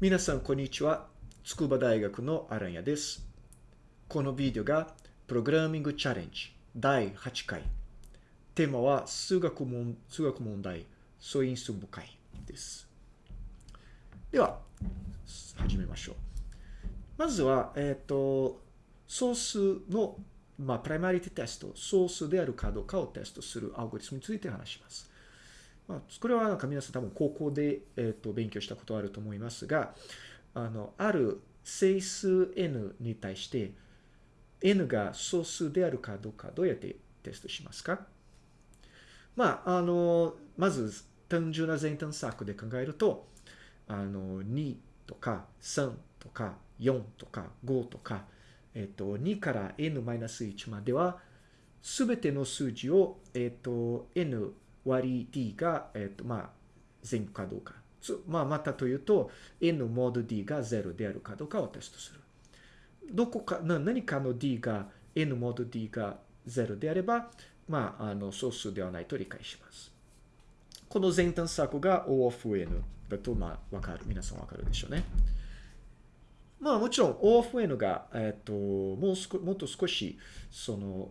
皆さん、こんにちは。筑波大学のアランヤです。このビデオが、プログラミングチャレンジ第8回。テーマは、数学問数学問題素因数部会です。では、始めましょう。まずは、えっ、と、ソースの、まあ、プライマリティテスト、ソースであるかどうかをテストするアルゴリスムについて話します。まあ、これはなんか皆さん多分高校で、えー、と勉強したことあると思いますが、あの、ある整数 n に対して n が素数であるかどうかどうやってテストしますか？まあ、あの、まず単純な全探索で考えると、あの、2とか3とか4とか5とか、えっ、と、2から n-1 までは、すべての数字を、えっ、と、n 割り d が、えっ、と、まあ、全部かどうか。まあ、またというと、n モード d が0であるかどうかをテストする。どこか、な何かの d が、n モード d が0であれば、まあ、あの、素数ではないと理解します。この全探索が O of n だと、まあ、わかる。皆さんわかるでしょうね。まあ、もちろん O of n が、えっ、と、もう少、もっと少し、その、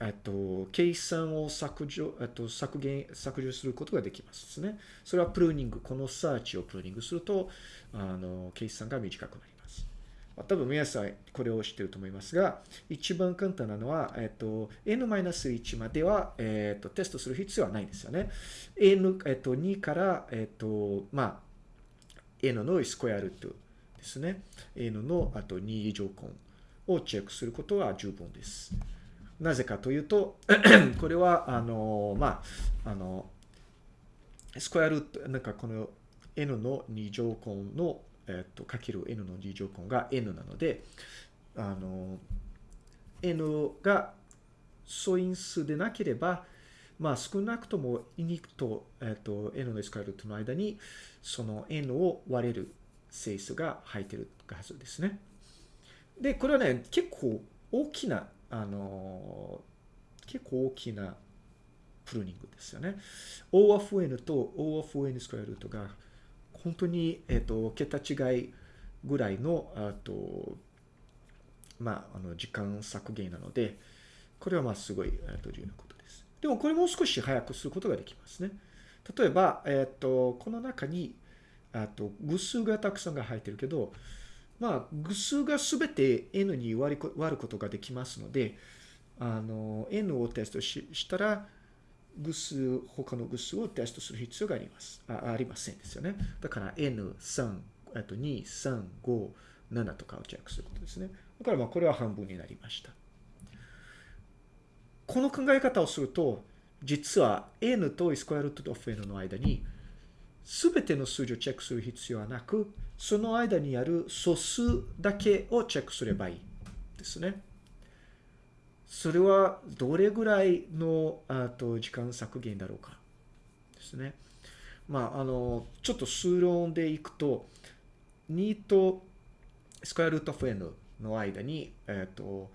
えっと、計算を削除、えっと、削減、削除することができますですね。それはプルーニング、このサーチをプルーニングすると、あの、計算が短くなります。多分皆さんこれを知ってると思いますが、一番簡単なのは、えっと、n-1 までは、えっと、テストする必要はないんですよね。n、えっと、2から、えっと、まあ、n のスクエアルートですね。n の、あと2以上根をチェックすることは十分です。なぜかというと、これは、あの、まあ、あの、スクエアルート、なんかこの n の2乗根の、えっと、かける n の2乗根が n なので、あの、n が素因数でなければ、まあ少なくとも2と、えっと、n のスクエアルートの間に、その n を割れる整数が入っているはずですね。で、これはね、結構大きなあの、結構大きなプルーニングですよね。O of n と O of n スクエアルートが本当に、えっ、と、桁違いぐらいの、あと、まあ、あの、時間削減なので、これはまあすごい、えっと、重要なことです。でもこれもう少し早くすることができますね。例えば、えっ、と、この中に、あと、偶数がたくさんが入ってるけど、まあ、偶数がすべて n に割り割ることができますので、あの、n をテストししたら、偶数、他の偶数をテストする必要があります。あありませんですよね。だから n、3、あと2、3、5、7とかをチェックすることですね。だからまあこれは半分になりました。この考え方をすると、実は n とスクエアルートオフ n の間に、すべての数字をチェックする必要はなく、その間にある素数だけをチェックすればいいですね。それはどれぐらいのあと時間削減だろうかですね。まあ、あの、ちょっと数論でいくと、2とスクエアルートオフ n の間に、えっ、と、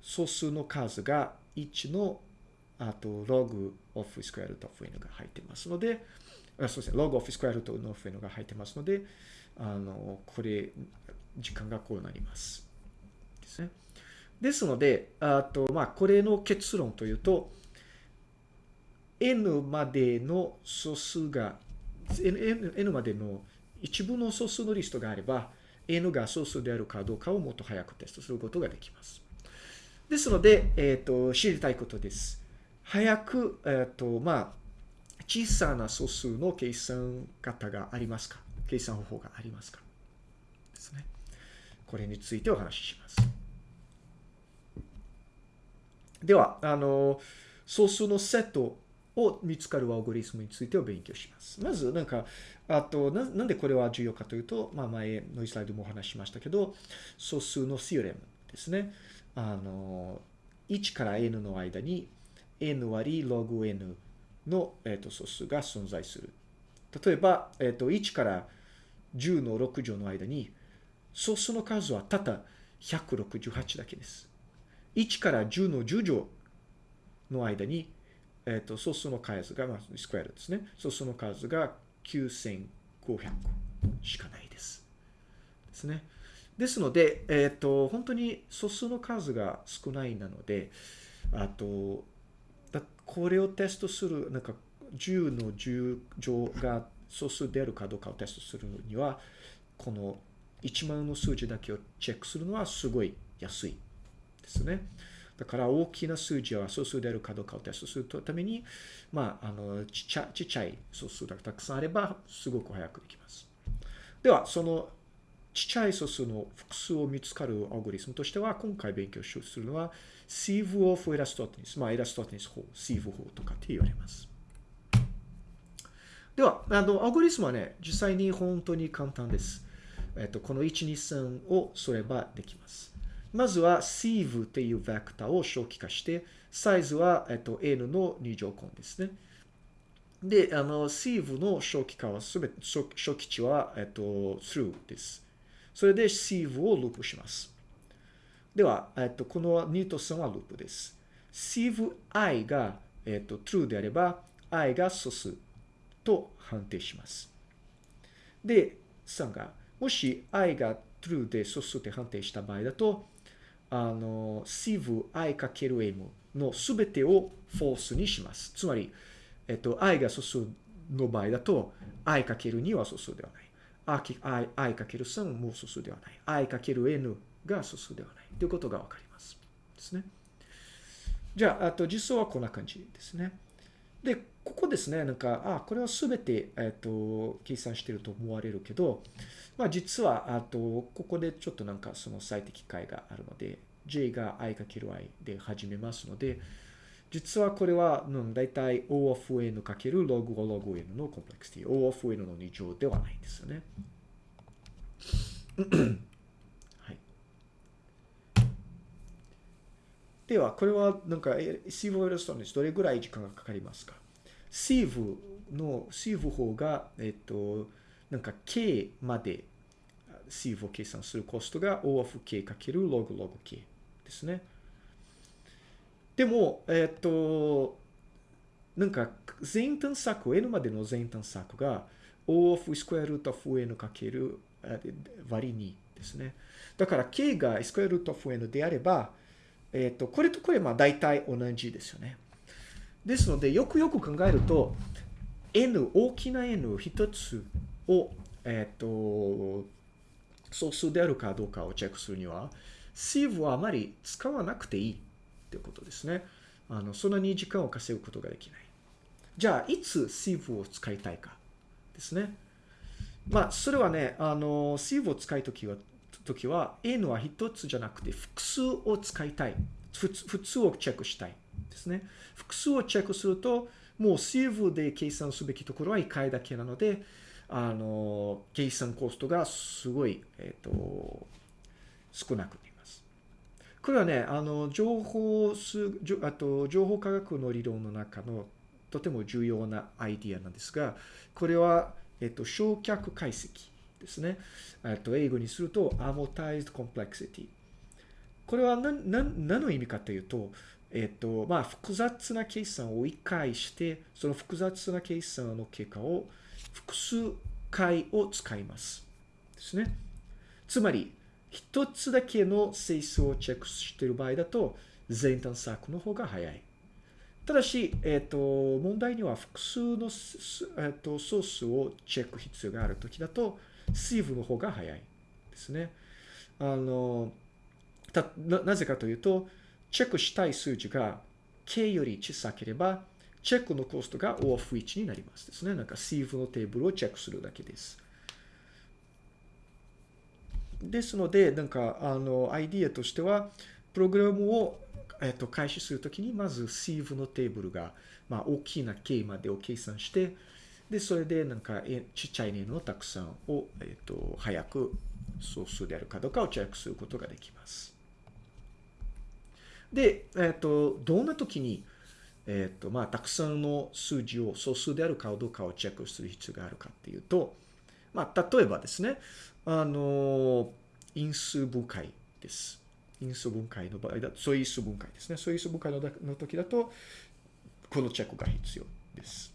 素数の数が1の、あと、ログオフスクエアルートオフ n が入ってますので、あそうですね、ログオフスクエアルートの n が入ってますので、あの、これ、時間がこうなります。ですね。ですので、あと、まあ、これの結論というと、n までの素数が、n, n までの一部の素数のリストがあれば、n が素数であるかどうかをもっと早くテストすることができます。ですので、えっ、と、知りたいことです。早く、えっ、と、まあ、小さな素数の計算方がありますか？計算方法がありますかですね。これについてお話しします。では、あの、素数のセットを見つかるアルゴリスムについてを勉強します。まず、なんか、あとな、なんでこれは重要かというと、まあ、前のスライドもお話ししましたけど、素数のシオレムですね。あの、1から n の間に n 割り log n の、えー、と素数が存在する。例えば、えー、と1から10の6乗の間に素数の数はたった168だけです。1から10の10乗の間に、えー、と素数の数が、まあ、スクエアですね。素数の数が9500しかないです。ですね。ですので、えっ、と、本当に素数の数が少ないなので、あと、これをテストする、なんか、10の10乗が素数であるかどうかをテストするには、この1万の数字だけをチェックするのはすごい安いですね。だから大きな数字は素数であるかどうかをテストするために、まあ、あの、ちっちゃちっちゃい素数がたくさんあれば、すごく早くできます。では、そのちっちゃい素数の複数を見つかるアルゴリスムとしては、今回勉強するのは、シーブオフエラストテニス。まあ、エラストテニス法、シーブ法とかって言われます。では、あの、アルゴリスムはね、実際に本当に簡単です。えっと、この1、2、3をすればできます。まずは sieve っていうベクターを初期化して、サイズは、えっと、n の2乗根ですね。で、あの、sieve の初期化はすべて、初期値は、えっと、through です。それで sieve をループします。では、えっと、この2と3はループです。sieve i が、えっと、true であれば、i が素数と判定します。で、3が、もし i が true で素数って判定した場合だと、あの、sieve i×m のすべてを false にします。つまり、えっと、i が素数の場合だと、i×2 は素数ではない。i×3 も素数ではない。i×n が素数ではない。ということがわかります。ですね。じゃあ、あと実装はこんな感じですね。で、ここですね、なんか、あ、これはすべて、えっ、と、計算してると思われるけど、まあ実は、あと、ここでちょっとなんかその最適解があるので、j が i×i で始めますので、実はこれは、うん、だいたい O of n かける log o log n のコンプレクシティ。O of n の2乗ではないんですよね。はい。では、これはなんか、シーブオイルストンですどれぐらい時間がかかりますか？シーブの、シーブ法が、えっと、なんか k までシーブを計算するコストが O of k かける log log k ですね。でも、えっ、と、なんか全探索、n までの全探索が O of square root of n かける割り2ですね。だから k が square root of n であれば、えっ、と、これとこれまあ大体同じですよね。ですので、よくよく考えると、n、大きな n 一つを、えっ、と、素数であるかどうかをチェックするには、sieve はあまり使わなくていい。っていうことですね。あの、そんなに時間を稼ぐことができない。じゃあ、いつ sieve を使いたいかですね。まあ、それはね、あの、sieve を使いときは、時は、n は一つじゃなくて複数を使いたい。普通をチェックしたいですね。複数をチェックすると、もう sieve で計算すべきところは1回だけなので、あの、計算コストがすごい、えっ、ー、と、少なくなりますこれはね、あの、情報数、あと、情報科学の理論の中のとても重要なアイディアなんですが、これは、えっと、焼却解析ですね。えっと、英語にすると、amortized complexity。これは何、何、何の意味かというと、えっと、まあ、複雑な計算を一回して、その複雑な計算の結果を複数回を使います。ですね。つまり、一つだけの整数をチェックしている場合だと、全探索の方が早い。ただし、えっ、ー、と、問題には複数の、えっ、ー、と、ソースをチェック必要があるときだと、シーブの方が早いですね。あの、な、ぜかというと、チェックしたい数字が K より小さければ、チェックのコストが O of 1になりますですね。なんかシーブのテーブルをチェックするだけです。ですので、なんか、あの、アイディアとしては、プログラムを、えっと、開始するときに、まず sieve のテーブルが、まあ、大きな k までを計算して、で、それで、なんか、ちっちゃいのたくさんを、えっと、早く総数であるかどうかをチェックすることができます。で、えっと、どんな時に、えっと、まあ、たくさんの数字を総数であるかどうかをチェックする必要があるかっていうと、まあ、例えばですね、あの、因数分解です。因数分解の場合だと、素因数分解ですね。素因数分解のの時だと、このチェックが必要です。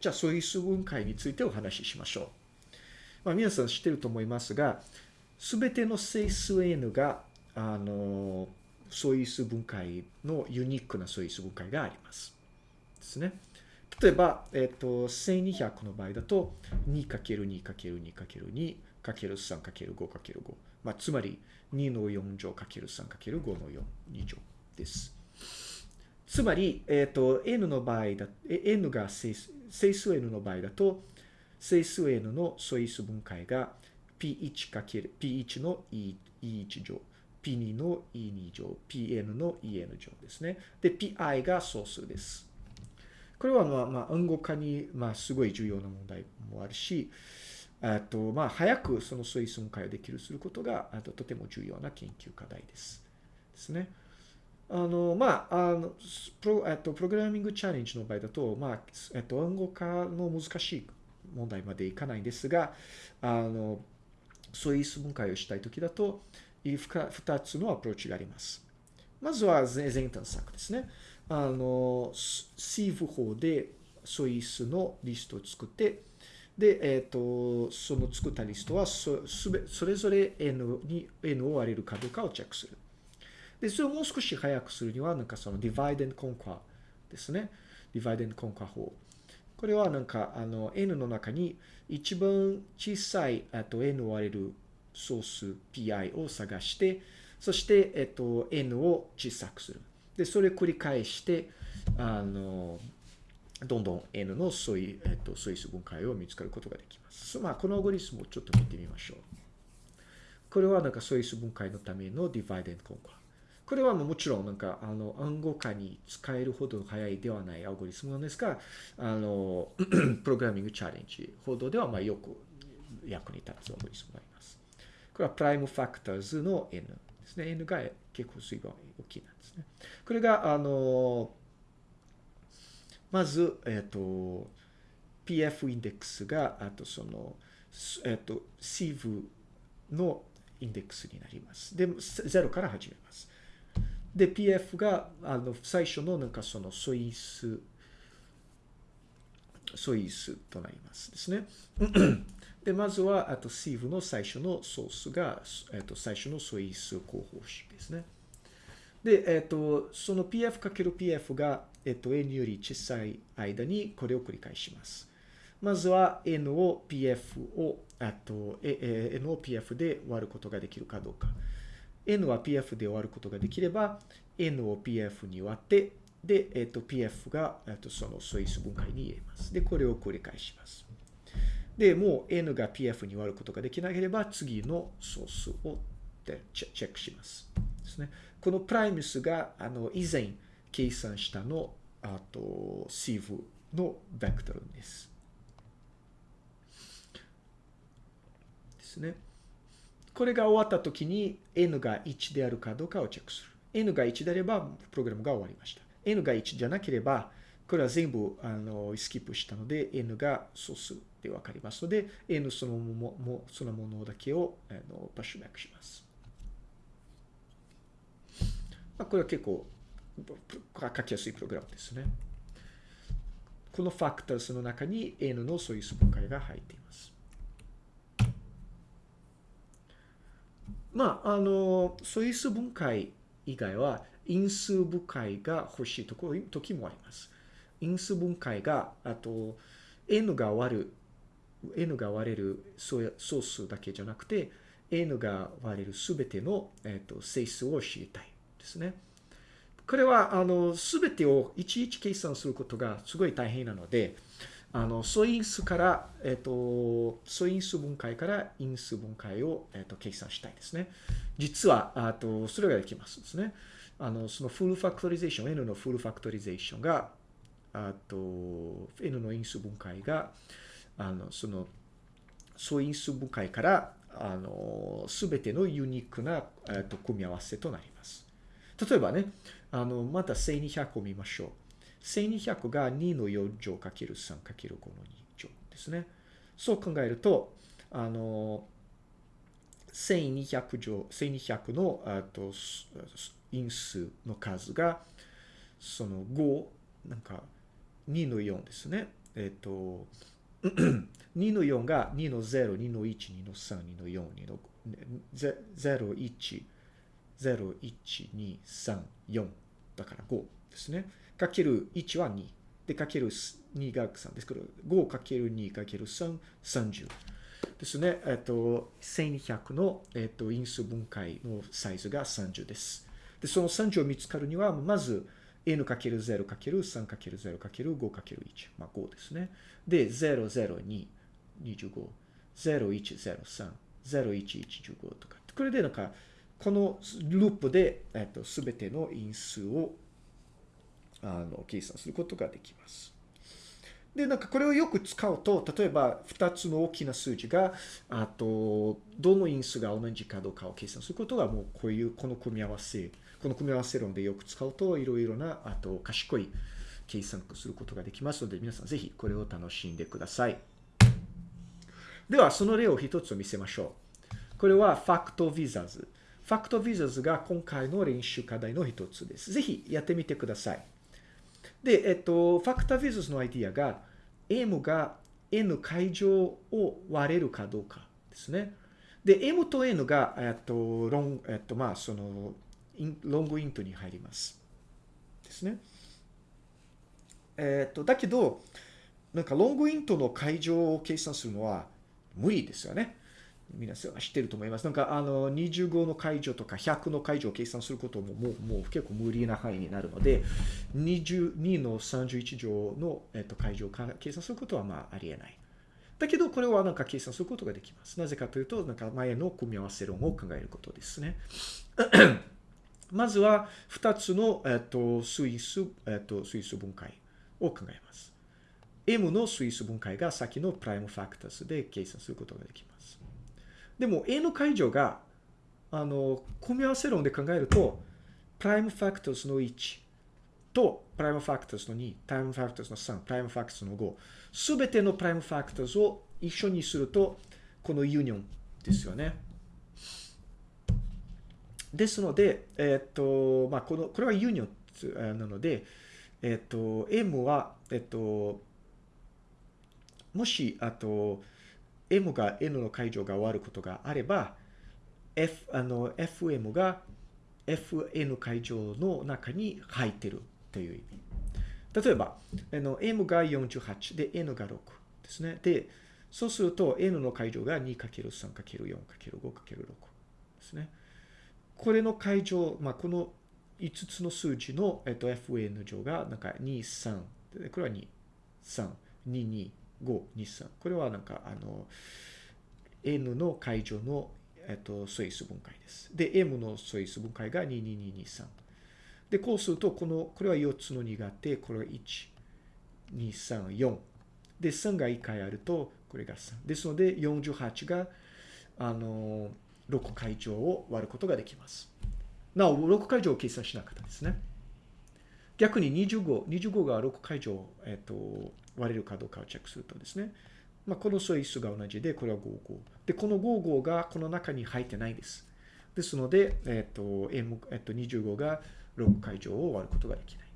じゃあ、素因数分解についてお話ししましょう。まあ、皆さん知ってると思いますが、すべての整数 n が、あの、素因数分解のユニークな素因数分解があります。ですね。例えば、えっ、と、1200の場合だと、2×2×2×2×3×5×5。まあ、つまり、2の4乗 ×3×5 の4、2乗です。つまり、えっ、ー、と、n の場合だ、n が整数、整数 n の場合だと、整数 n の素因数分解が p1× p1 の e1 乗、p2 の e2 乗、pn の en 乗ですね。で、pi が総数です。これはまあ、まあ、暗号化に、まあ、すごい重要な問題もあるし、あと、まあ、早くその素因数分解をできるすることが、あと、とても重要な研究課題です。ですね。あの、まあ、あの、プロ、えっと、プログラミングチャレンジの場合だと、まあ、えっと、暗号化の難しい問題までいかないんですが、あの、素因数分解をしたいときだと、二つのアプローチがあります。まずは全探索ですね。あの、シーブ法で素因数のリストを作って、で、えっ、ー、と、その作ったリストはそ、すべ、それぞれ n に、n を割れるかどうかをチェックする。で、それをもう少し早くするには、なんかその divide and conquer ですね。divide and conquer 法。これはなんか、あの、n の中に一番小さい、あと n を割れるソース pi を探して、そして、えっと、n を小さくする。で、それを繰り返して、あの、どんどん n の素因、えっと、素因数分解を見つかることができます。まあ、このアゴリスムをちょっと見てみましょう。これはなんか素因数分解のための divide and conquer。これはもちろんなんかあの暗号化に使えるほど早いではないアルゴリスムなんですが、あの、プログラミングチャレンジほどではまあよく役に立つアルゴリスムがあります。これはプライムファクターズの n ですね。n が結構水が大きいなんですね。これが、あの、まず、えっ、ー、と、PF インデックスが、あとその、えっ、ー、と、シーブのインデックスになります。で、0から始めます。で、PF が、あの、最初のなんかその素因数、素因数となりますですね。で、まずは、あと、シーブの最初のソースが、えっ、と、最初の素因数候補式ですね。で、えっ、と、その pf×pf が、えっ、と、n より小さい間にこれを繰り返します。まずは n を pf を、あと、n を pf で割ることができるかどうか。N は pf で割ることができれば、n を pf に割って、で、えっ、と、pf が、えっと、その素因数分解に言えます。で、これを繰り返します。で、もう n が pf に割ることができなければ、次のソースをチェックします。ですね。このプライムスが、あの、以前計算したの、あと、シーブのベクトルです。ですね。これが終わった時に n が1であるかどうかをチェックする。n が1であれば、プログラムが終わりました。n が1じゃなければ、これは全部あのスキップしたので、n が素数でわかりますので、n そのものそのものだけをあのパッシュバックします。まあ、これは結構書きやすいプログラムですね。このファクターズの中に n の素因数分解が入っています。まあ、あの、素因数分解以外は因数分解が欲しいところ時もあります。因数分解が、あと、n が割る、n が割れる総数だけじゃなくて、n が割れるすべての、えーと、整数を知りたいですね。これは、あの、すべてをいちいち計算することがすごい大変なので、あの、素因数から、えっ、と、素因数分解から因数分解を、えっ、と、計算したいですね。実は、あと、それができますですね。あの、そのフルファクトリゼーション、n のフルファクトリゼーションが、あと、n の因数分解が、あの、その、素因数分解から、あの、すべてのユニークな、えっ、と、組み合わせとなります。例えばね、あの、また1200を見ましょう。1200が2の4乗 ×3×5 の2乗ですね。そう考えると、あの、1200乗、1200の、あと、因数の数が、その5、なんか、2の4ですね。えっ、と、2の4が2の0、2の1、2の3、2の4、2の0、1、0、1、2、3、4だから5ですね。かける1は2。で、かける2が3ですけど、5かける2かける3、30。ですね。えっと、1200の、えっと、因数分解のサイズが30です。で、その30を見つかるには、まず、n×0×3×0×5×1。まあ5ですね。で、002、25、0103、0115とか。これでなんか、このループで、えっと、すべての因数を、あの、計算することができます。で、なんかこれをよく使うと、例えば2つの大きな数字が、あと、どの因数が同じかどうかを計算することが、もうこういう、この組み合わせ、この組み合わせ論でよく使うと、いろいろな、あと、賢い計算することができますので、皆さんぜひこれを楽しんでください。では、その例を一つ見せましょう。これはファクトビザーズ。ファクトビザーズが今回の練習課題の一つです。ぜひやってみてください。で、えっと、ファクタビザズのアイディアが、m が n 階乗を割れるかどうかですね。で、m と n が、えっと、ロン、えっと、まあ、その、ロングイントに入ります。ですね。えっと、だけど、なんかロングイントの階乗を計算するのは無理ですよね。皆さん知ってると思います。なんか、あの、25の解除とか100の解除を計算することももう、もう結構無理な範囲になるので、22の31乗の、えっと、解除を計算することはまあありえない。だけど、これはなんか計算することができます。なぜかというと、なんか前の組み合わせ論を考えることですね。まずは、2つの、えっと、スイス、えっと、スイス分解を考えます。M の素因数分解が先の prime factors で計算することができます。でも A の階乗が、あの、組み合わせ論で考えると、 prime factors の1と prime factors の2、prime factors の3、prime factors の5、すべての prime factors を一緒にすると、この union ですよね。ですので、えっ、と、まあ、この、これは union なので、えっ、と、M は、えっ、と、もし、あと、M が N の解除が終わることがあれば、F、あの、FM が FN 解除の中に入ってるという意味。例えば、あの、M が48で N が6ですね。で、そうすると N の解除が 2×3×4×5×6 ですね。これの解除、まあ、この5つの数字の、えっと、FN 乗がなんか2、3、これは2、3、2、2、5、2、3。これはなんか、あの、N の解除の、えっと、素因数分解です。で、M の素因数分解が2、2、2、2、3。で、こうすると、この、これは4つの2があって、これは1、2、3、4。で、3が1回あると、これが3。ですので、48が、あの、6回乗を割ることができます。なお、6回乗を計算しなかったですね。逆に25、25が6回乗、えっと、割れるかどうかをチェックするとですね、まあ、この素因数が同じで、これは55。で、この55がこの中に入ってないです。ですので、えっ、と、M、えっ、と、25が6回乗を割ることができない。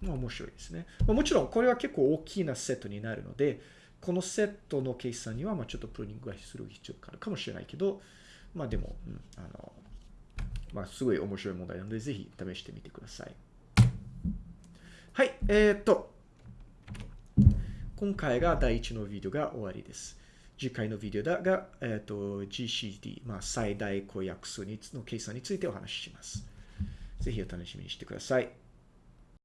まあ、面白いですね。まあ、もちろん、これは結構大きなセットになるので、このセットの計算には、まあ、ちょっとプルーニングがする必要があるかもしれないけど、まあ、でも、うん、あの、まあ、すごい面白い問題なので、ぜひ試してみてください。はい、えっ、と、今回が第1のビデオが終わりです。次回のビデオだが、え、ー、と、GCD、まあ、最大公約数の計算についてお話しします。ぜひお楽しみにしてください。